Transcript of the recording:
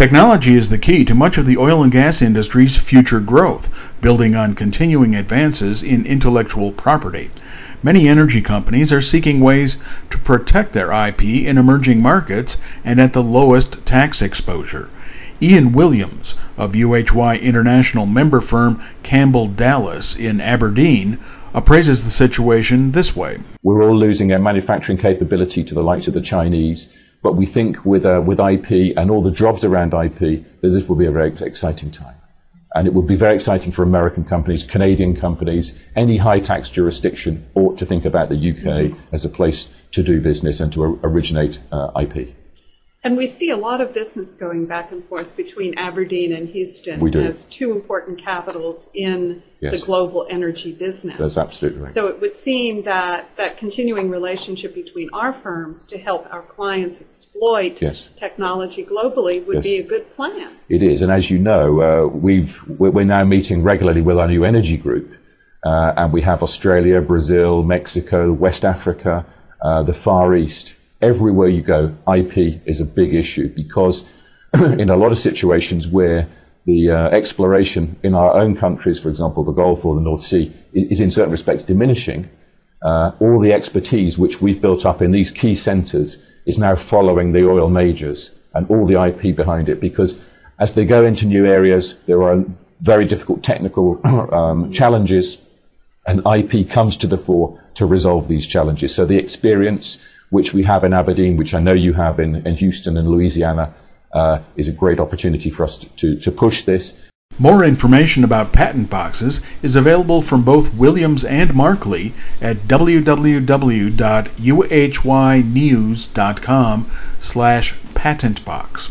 Technology is the key to much of the oil and gas industry's future growth, building on continuing advances in intellectual property. Many energy companies are seeking ways to protect their IP in emerging markets and at the lowest tax exposure. Ian Williams of UHY International member firm Campbell Dallas in Aberdeen appraises the situation this way. We're all losing our manufacturing capability to the likes of the Chinese, but we think with, uh, with IP and all the jobs around IP, this will be a very exciting time. And it will be very exciting for American companies, Canadian companies, any high tax jurisdiction ought to think about the UK as a place to do business and to originate uh, IP. And we see a lot of business going back and forth between Aberdeen and Houston we do. as two important capitals in yes. the global energy business. That's absolutely right. So it would seem that that continuing relationship between our firms to help our clients exploit yes. technology globally would yes. be a good plan. It is, and as you know, uh, we've we're now meeting regularly with our new energy group, uh, and we have Australia, Brazil, Mexico, West Africa, uh, the Far East everywhere you go, IP is a big issue because in a lot of situations where the uh, exploration in our own countries, for example, the Gulf or the North Sea, is in certain respects diminishing. Uh, all the expertise which we've built up in these key centres is now following the oil majors and all the IP behind it because as they go into new areas, there are very difficult technical um, challenges and IP comes to the fore to resolve these challenges. So the experience, which we have in Aberdeen, which I know you have in, in Houston and Louisiana, uh, is a great opportunity for us to, to, push this. More information about patent boxes is available from both Williams and Markley at www.uhynews.com slash patentbox.